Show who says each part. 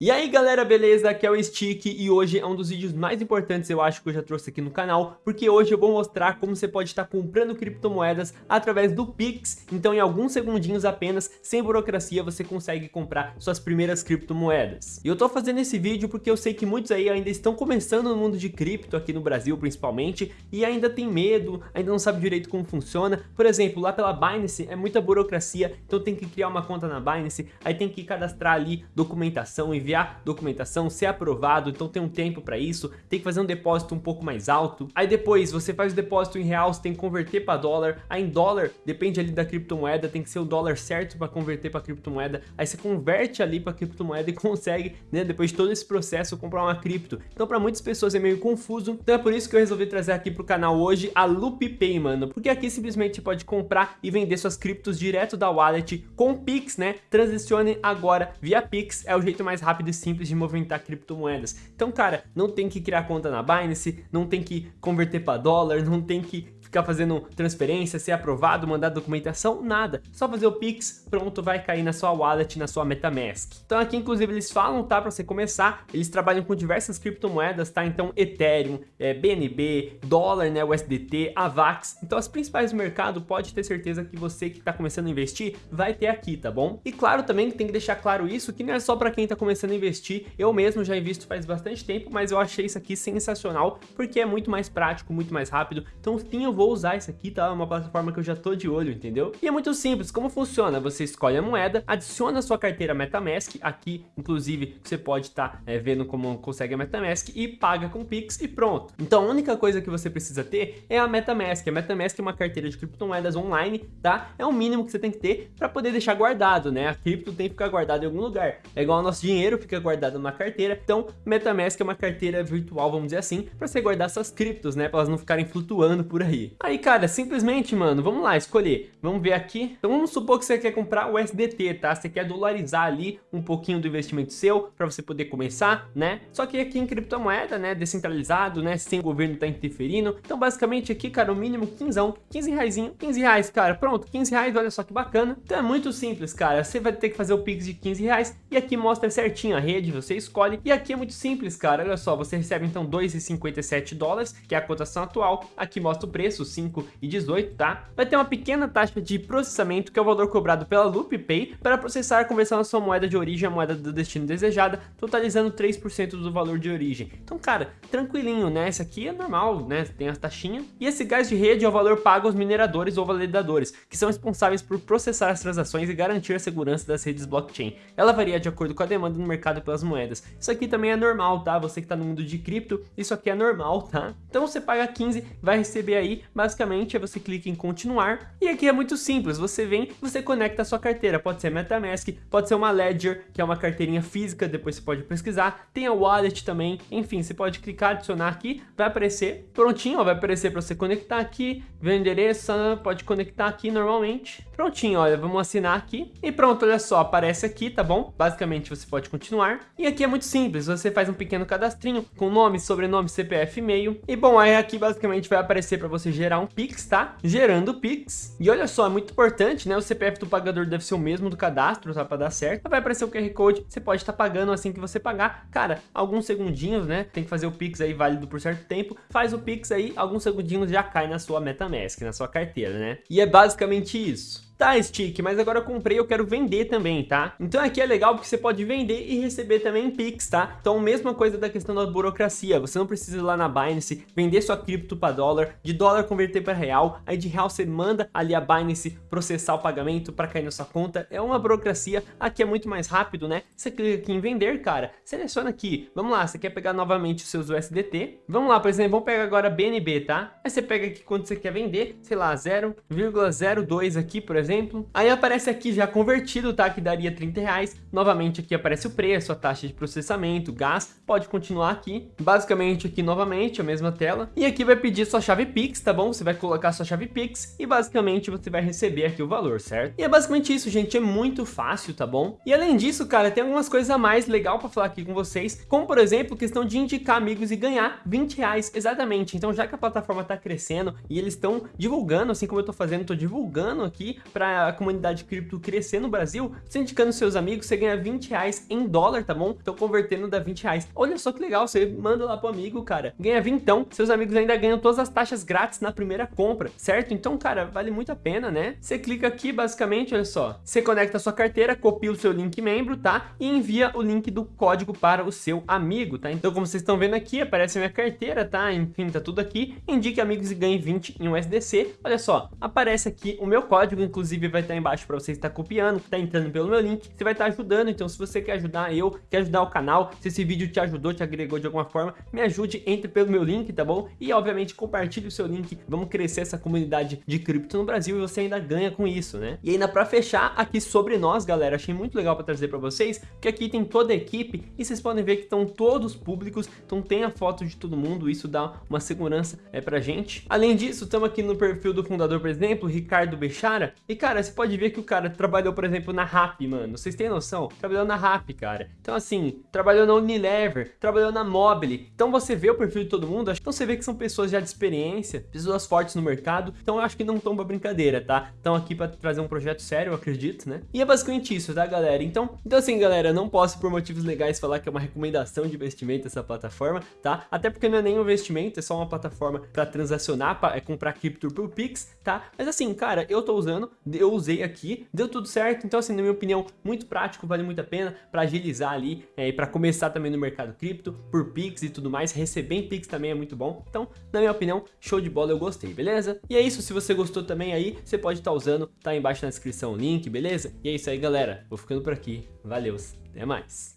Speaker 1: E aí galera, beleza? Aqui é o Stick e hoje é um dos vídeos mais importantes eu acho que eu já trouxe aqui no canal porque hoje eu vou mostrar como você pode estar comprando criptomoedas através do Pix então em alguns segundinhos apenas, sem burocracia, você consegue comprar suas primeiras criptomoedas. E eu tô fazendo esse vídeo porque eu sei que muitos aí ainda estão começando no mundo de cripto aqui no Brasil principalmente e ainda tem medo, ainda não sabe direito como funciona. Por exemplo, lá pela Binance é muita burocracia, então tem que criar uma conta na Binance, aí tem que cadastrar ali documentação e enviar documentação, ser aprovado, então tem um tempo para isso, tem que fazer um depósito um pouco mais alto. Aí depois você faz o depósito em real, você tem que converter para dólar, aí em dólar depende ali da criptomoeda, tem que ser o dólar certo para converter para criptomoeda, aí você converte ali para criptomoeda e consegue, né, depois de todo esse processo comprar uma cripto. Então para muitas pessoas é meio confuso, então é por isso que eu resolvi trazer aqui pro canal hoje a LoopPay, mano, porque aqui simplesmente pode comprar e vender suas criptos direto da wallet com Pix, né? Transicione agora via Pix, é o jeito mais rápido rápido e simples de movimentar criptomoedas. Então, cara, não tem que criar conta na Binance, não tem que converter para dólar, não tem que ficar fazendo transferência, ser aprovado, mandar documentação, nada. Só fazer o Pix, pronto, vai cair na sua wallet, na sua MetaMask. Então aqui, inclusive, eles falam, tá, para você começar, eles trabalham com diversas criptomoedas, tá? Então Ethereum, é, BNB, dólar, né, USDT, AVAX. Então as principais do mercado, pode ter certeza que você que está começando a investir, vai ter aqui, tá bom? E claro também tem que deixar claro isso, que não é só para quem está começando a investir, eu mesmo já invisto faz bastante tempo, mas eu achei isso aqui sensacional, porque é muito mais prático, muito mais rápido. Então sim, vou usar isso aqui, tá? É uma plataforma que eu já tô de olho, entendeu? E é muito simples, como funciona? Você escolhe a moeda, adiciona a sua carteira MetaMask, aqui, inclusive, você pode estar tá, é, vendo como consegue a MetaMask e paga com Pix e pronto. Então, a única coisa que você precisa ter é a MetaMask. A MetaMask é uma carteira de criptomoedas online, tá? É o mínimo que você tem que ter para poder deixar guardado, né? A cripto tem que ficar guardado em algum lugar. É igual nosso dinheiro fica guardado numa carteira. Então, MetaMask é uma carteira virtual, vamos dizer assim, para você guardar suas criptos, né? Para elas não ficarem flutuando por aí. Aí, cara, simplesmente, mano, vamos lá, escolher. Vamos ver aqui. Então vamos supor que você quer comprar o SDT, tá? Você quer dolarizar ali um pouquinho do investimento seu para você poder começar, né? Só que aqui em criptomoeda, né, descentralizado, né, sem o governo tá interferindo. Então basicamente aqui, cara, o mínimo 15, 15 reais, 15 reais, cara, pronto, 15 reais, olha só que bacana. Então é muito simples, cara, você vai ter que fazer o Pix de 15 reais e aqui mostra certinho a rede, você escolhe. E aqui é muito simples, cara, olha só, você recebe então 2,57 dólares, que é a cotação atual. Aqui mostra o preço, 5 e 18, tá? Vai ter uma pequena taxa de processamento, que é o valor cobrado pela LoopPay, para processar a conversão da sua moeda de origem à moeda do destino desejada, totalizando 3% do valor de origem. Então, cara, tranquilinho, né? Esse aqui é normal, né? Tem as taxinhas. E esse gás de rede é o valor pago aos mineradores ou validadores, que são responsáveis por processar as transações e garantir a segurança das redes blockchain. Ela varia de acordo com a demanda no mercado pelas moedas. Isso aqui também é normal, tá? Você que tá no mundo de cripto, isso aqui é normal, tá? Então você paga 15, vai receber aí, basicamente, você clica em continuar e aqui é muito simples, você vem, você conecta a sua carteira, pode ser MetaMask, pode ser uma Ledger, que é uma carteirinha física, depois você pode pesquisar, tem a Wallet também, enfim, você pode clicar, adicionar aqui, vai aparecer prontinho, ó, vai aparecer para você conectar aqui, ver o endereço, pode conectar aqui normalmente, prontinho, olha, vamos assinar aqui. E pronto, olha só, aparece aqui, tá bom? Basicamente você pode continuar. E aqui é muito simples, você faz um pequeno cadastrinho com nome, sobrenome, CPF, e-mail. E bom, aí aqui basicamente vai aparecer para você gerar um Pix, tá? Gerando Pix. E olha só, é muito importante, né? O CPF do pagador deve ser o mesmo do cadastro, tá? Pra dar certo. Vai aparecer o QR Code, você pode estar tá pagando assim que você pagar. Cara, alguns segundinhos, né? Tem que fazer o Pix aí válido por certo tempo. Faz o Pix aí, alguns segundinhos já cai na sua MetaMask, na sua carteira, né? E é basicamente isso. Tá, Stick, mas agora eu comprei eu quero vender também, tá? Então aqui é legal porque você pode vender e receber também em Pix, tá? Então mesma coisa da questão da burocracia, você não precisa ir lá na Binance, vender sua cripto para dólar, de dólar converter para real, aí de real você manda ali a Binance processar o pagamento para cair na sua conta, é uma burocracia, aqui é muito mais rápido, né? Você clica aqui em vender, cara, seleciona aqui, vamos lá, você quer pegar novamente os seus USDT, vamos lá, por exemplo, vamos pegar agora BNB, tá? Aí você pega aqui quando você quer vender, sei lá, 0,02 aqui, por exemplo, exemplo. Aí aparece aqui já convertido, tá? Que daria 30 reais. Novamente aqui aparece o preço, a taxa de processamento, gás. Pode continuar aqui. Basicamente aqui novamente a mesma tela. E aqui vai pedir sua chave Pix, tá bom? Você vai colocar sua chave Pix e basicamente você vai receber aqui o valor, certo? E é basicamente isso, gente. É muito fácil, tá bom? E além disso, cara, tem algumas coisas a mais legal para falar aqui com vocês. Como, por exemplo, questão de indicar amigos e ganhar 20 reais. Exatamente. Então, já que a plataforma tá crescendo e eles estão divulgando, assim como eu tô fazendo, tô divulgando aqui para a comunidade cripto crescer no Brasil, você indicando seus amigos, você ganha 20 reais em dólar, tá bom? Então convertendo dá 20 reais. Olha só que legal, você manda lá pro amigo, cara, ganha vintão, seus amigos ainda ganham todas as taxas grátis na primeira compra, certo? Então, cara, vale muito a pena, né? Você clica aqui, basicamente, olha só, você conecta a sua carteira, copia o seu link membro, tá? E envia o link do código para o seu amigo, tá? Então, como vocês estão vendo aqui, aparece a minha carteira, tá? Enfim, tá tudo aqui. Indique amigos e ganhe 20 em USDC. Olha só, aparece aqui o meu código, inclusive vai estar embaixo para você estar copiando, tá entrando pelo meu link. Você vai estar ajudando, então se você quer ajudar eu, quer ajudar o canal, se esse vídeo te ajudou, te agregou de alguma forma, me ajude, entre pelo meu link, tá bom? E obviamente compartilhe o seu link, vamos crescer essa comunidade de cripto no Brasil e você ainda ganha com isso, né? E ainda para fechar aqui sobre nós, galera, achei muito legal para trazer para vocês, que aqui tem toda a equipe e vocês podem ver que estão todos públicos, então tem a foto de todo mundo, isso dá uma segurança é pra gente. Além disso, estamos aqui no perfil do fundador, por exemplo, Ricardo Bechara, e cara, você pode ver que o cara trabalhou, por exemplo, na RAP, mano, vocês têm noção? Trabalhou na RAP, cara. Então assim, trabalhou na Unilever, trabalhou na Mobile, então você vê o perfil de todo mundo, então você vê que são pessoas já de experiência, pessoas fortes no mercado, então eu acho que não pra brincadeira, tá? Estão aqui pra trazer um projeto sério, eu acredito, né? E é basicamente isso, tá, galera? Então, então assim, galera, não posso por motivos legais falar que é uma recomendação de investimento essa plataforma, tá? Até porque não é nem um investimento, é só uma plataforma para transacionar, para é comprar cripto por Pix, tá? Mas assim, cara, eu tô usando, eu usei aqui, deu tudo certo, então assim, na minha opinião, muito prático, vale muito a pena para agilizar ali é, e para começar também no mercado cripto, por Pix e tudo mais, receber em Pix também é muito bom, então, na minha opinião, show de bola, eu gostei, beleza? E é isso, se você gostou também aí, você pode estar tá usando, tá aí embaixo na descrição o link, beleza? E é isso aí, galera, vou ficando por aqui, valeu, até mais!